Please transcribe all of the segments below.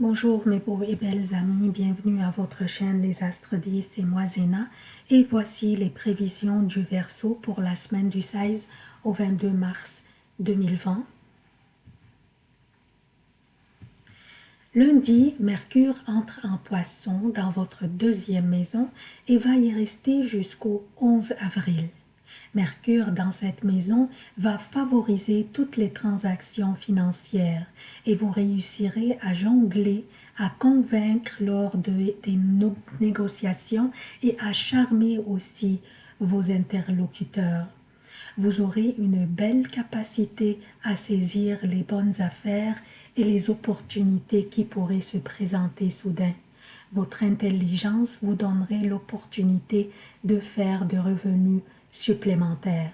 Bonjour mes beaux et belles amis, bienvenue à votre chaîne Les Astres 10, c'est moi Zéna et voici les prévisions du Verseau pour la semaine du 16 au 22 mars 2020. Lundi, Mercure entre en poisson dans votre deuxième maison et va y rester jusqu'au 11 avril. Mercure dans cette maison va favoriser toutes les transactions financières et vous réussirez à jongler, à convaincre lors des négociations et à charmer aussi vos interlocuteurs. Vous aurez une belle capacité à saisir les bonnes affaires et les opportunités qui pourraient se présenter soudain. Votre intelligence vous donnerait l'opportunité de faire de revenus supplémentaires.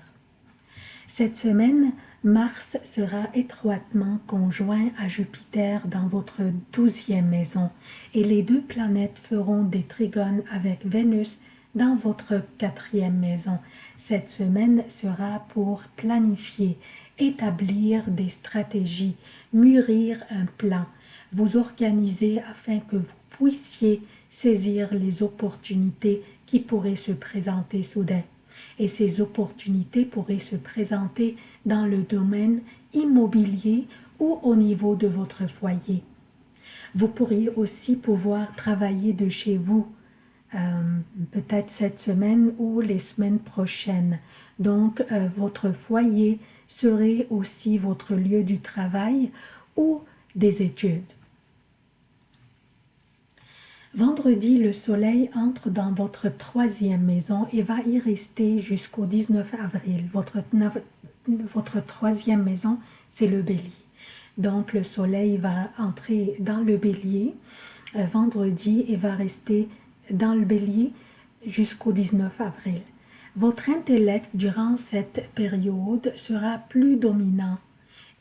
Cette semaine, Mars sera étroitement conjoint à Jupiter dans votre douzième maison et les deux planètes feront des trigones avec Vénus dans votre quatrième maison. Cette semaine sera pour planifier, établir des stratégies, mûrir un plan, vous organiser afin que vous puissiez saisir les opportunités qui pourraient se présenter soudain et ces opportunités pourraient se présenter dans le domaine immobilier ou au niveau de votre foyer. Vous pourriez aussi pouvoir travailler de chez vous, euh, peut-être cette semaine ou les semaines prochaines. Donc, euh, votre foyer serait aussi votre lieu du travail ou des études. Vendredi, le soleil entre dans votre troisième maison et va y rester jusqu'au 19 avril. Votre, troisième maison, c'est le bélier. Donc, le soleil va entrer dans le bélier euh, vendredi et va rester dans le bélier jusqu'au 19 avril. Votre intellect durant cette période sera plus dominant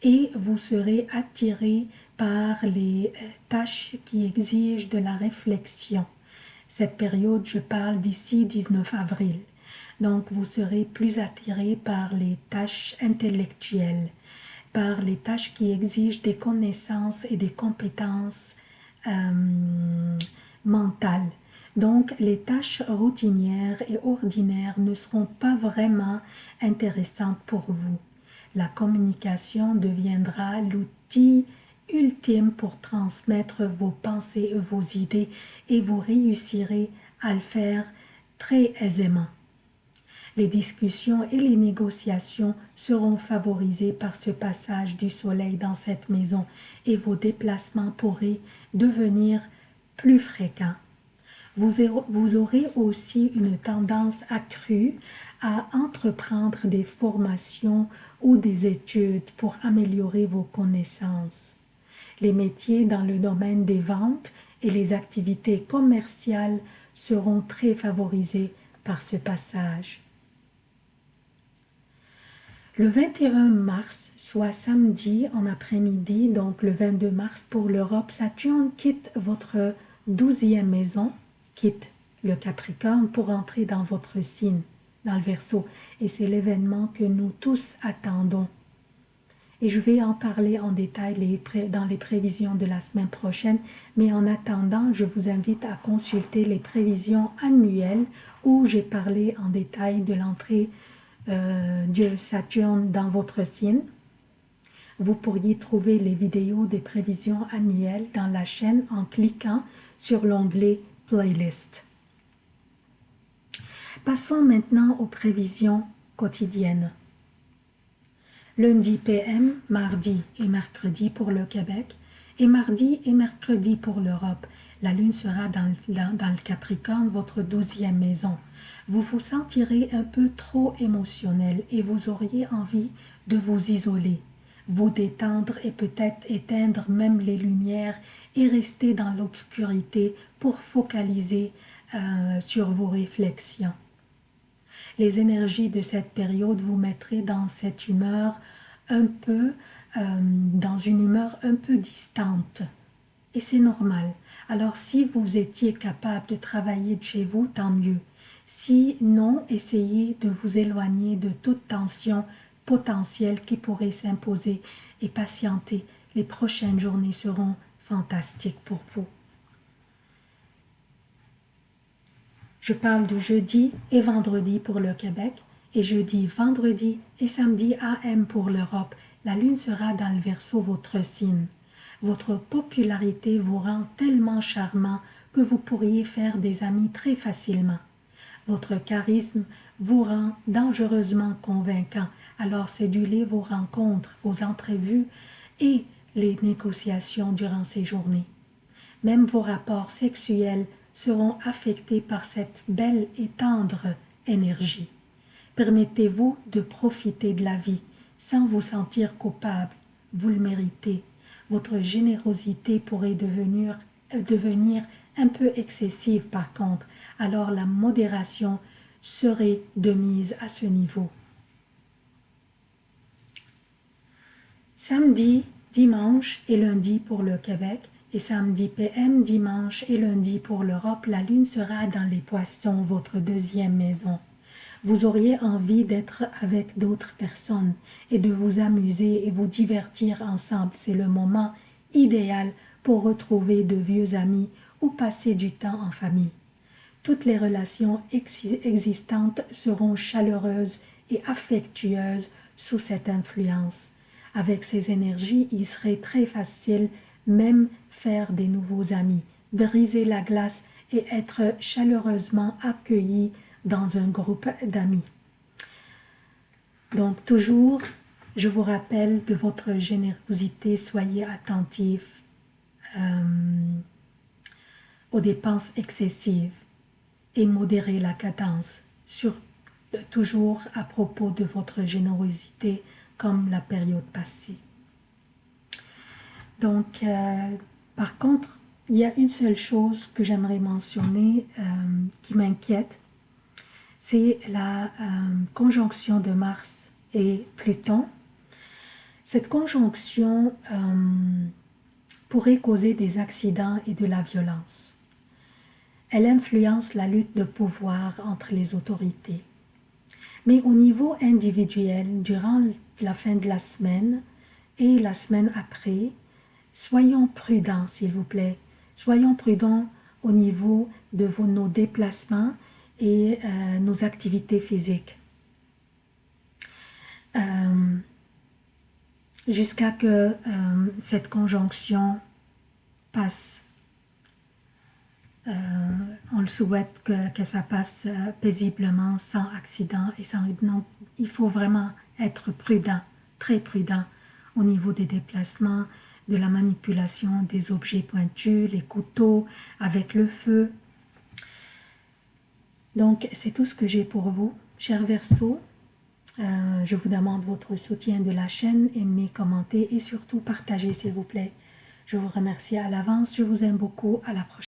et vous serez attiré par les euh, tâches qui exigent de la réflexion. Cette période, je parle d'ici 19 avril. Donc, vous serez plus attiré par les tâches intellectuelles, par les tâches qui exigent des connaissances et des compétences euh, mentales. Donc, les tâches routinières et ordinaires ne seront pas vraiment intéressantes pour vous. La communication deviendra l'outil ultime pour transmettre vos pensées et vos idées et vous réussirez à le faire très aisément. Les discussions et les négociations seront favorisées par ce passage du soleil dans cette maison et vos déplacements pourraient devenir plus fréquents. Vous aurez aussi une tendance accrue à entreprendre des formations ou des études pour améliorer vos connaissances les métiers dans le domaine des ventes et les activités commerciales seront très favorisés par ce passage. Le 21 mars, soit samedi en après-midi, donc le 22 mars pour l'Europe, Saturne quitte votre douzième maison, quitte le Capricorne pour entrer dans votre signe, dans le Verseau. Et c'est l'événement que nous tous attendons et je vais en parler en détail dans les prévisions de la semaine prochaine. Mais en attendant, je vous invite à consulter les prévisions annuelles où j'ai parlé en détail de l'entrée euh, de Saturne dans votre signe. Vous pourriez trouver les vidéos des prévisions annuelles dans la chaîne en cliquant sur l'onglet Playlist. Passons maintenant aux prévisions quotidiennes lundi PM, mardi et mercredi pour le Québec, et mardi et mercredi pour l'Europe. La lune sera dans, le Capricorne, votre douzième maison. Vous vous sentirez un peu trop émotionnel et vous auriez envie de vous isoler, vous détendre et peut-être éteindre même les lumières et rester dans l'obscurité pour focaliser euh, sur vos réflexions les énergies de cette période vous mettraient dans cette humeur un peu, euh, dans une humeur un peu distante. Et c'est normal. Alors si vous étiez capable de travailler de chez vous, tant mieux. Si non, essayez de vous éloigner de toute tension potentielle qui pourrait s'imposer et patienter. Les prochaines journées seront fantastique pour vous. Je parle de jeudi et vendredi pour le Québec et jeudi, vendredi et samedi AM pour l'Europe. La lune sera dans le verso votre signe. Votre popularité vous rend tellement charmant que vous pourriez faire des amis très facilement. Votre charisme vous rend dangereusement convaincant, alors cédulez vos rencontres, vos entrevues et les négociations durant ces journées. Même vos rapports sexuels seront affectés par cette belle et tendre énergie. Permettez-vous de profiter de la vie sans vous sentir coupable. Vous le méritez. Votre générosité pourrait devenir, devenir un peu excessive par contre, alors la modération serait de mise à ce niveau. Samedi, dimanche et lundi pour le Québec et samedi PM, dimanche et lundi pour l'Europe, la lune sera dans les poissons, votre deuxième maison. Vous auriez envie d'être avec d'autres personnes et de vous amuser et vous divertir ensemble. C'est le moment idéal pour retrouver de vieux amis ou passer du temps en famille. Toutes les relations existantes seront chaleureuses et affectueuses sous cette influence. Avec ces énergies, il serait très facile même faire des nouveaux amis, briser la glace et être chaleureusement accueilli dans un groupe d'amis. Donc toujours, je vous rappelle de votre générosité, soyez attentifs euh, aux dépenses excessives et modérez la cadence, sur, toujours à propos de votre générosité, comme la période passée. Donc, euh, par contre, il y a une seule chose que j'aimerais mentionner euh, qui m'inquiète, c'est la euh, conjonction de Mars et Pluton. Cette conjonction pourrait causer des accidents et de la violence. Elle influence la lutte de pouvoir entre les autorités. Mais au niveau individuel, durant la fin de la semaine et la semaine après, soyons prudents s'il vous plaît. Soyons prudents au niveau de nos déplacements et euh, nos activités physiques. Euh, jusqu'à que euh, cette conjonction passe. on le souhaite que, que ça passe paisiblement, sans accident et sans... Non, il faut vraiment être prudent, très prudent au niveau des déplacements, de la manipulation des objets pointus, les couteaux, avec le feu. Donc, c'est tout ce que j'ai pour vous, chers Verseaux. Euh, je vous demande votre soutien de la chaîne, aimez, commentez et surtout partagez s'il vous plaît. Je vous remercie à l'avance, je vous aime beaucoup, à la prochaine.